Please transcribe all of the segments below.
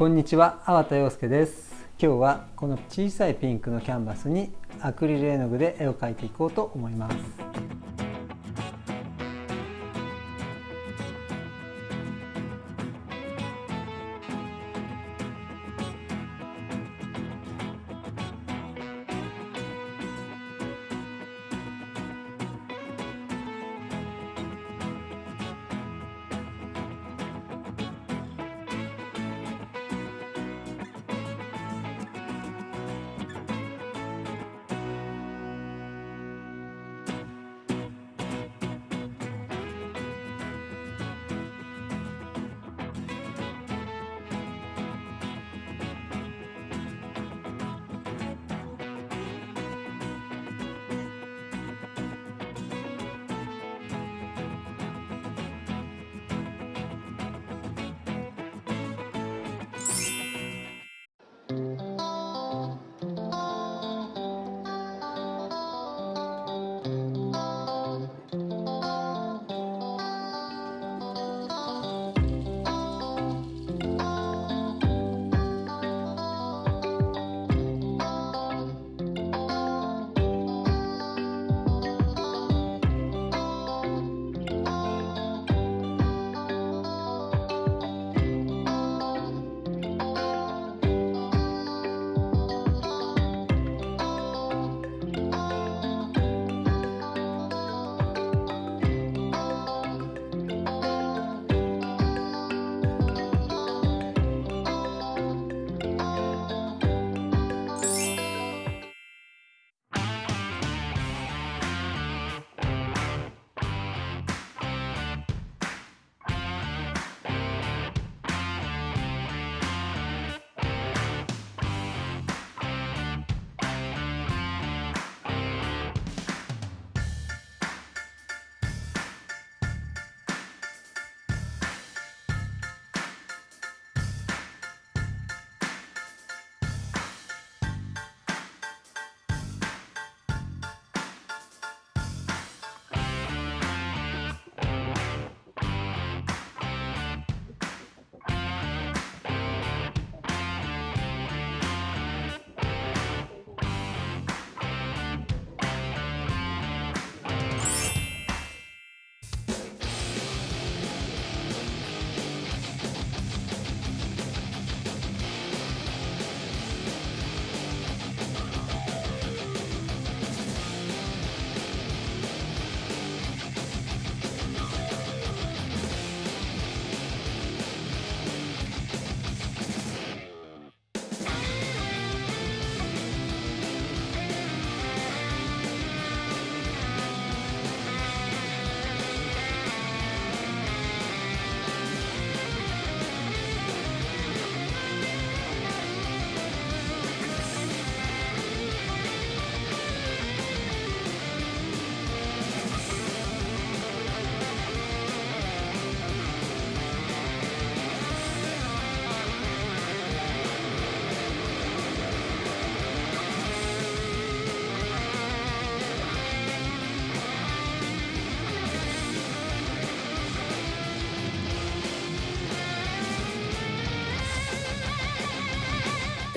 こんにちは、粟田洋介です。今日はこの小さいピンクのキャンバスにアクリル絵の具で絵を描いていこうと思います。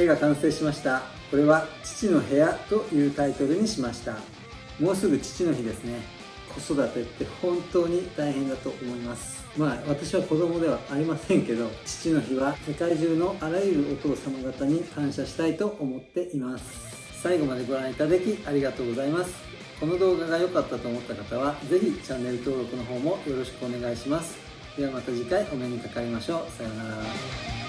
絵が完成しました。これは父の部屋というタイトルにしました。もうすぐ父の日ですね。子育てって本当に大変だと思います。まあ私は子供ではありませんけど父の日は世界中のあらゆるお父様方に感謝したいと思っています。最後までご覧いただきありがとうございます。この動画が良かったと思った方は是非チャンネル登録の方もよろしくお願いします。ではまた次回お目にかかりましょう。さようなら。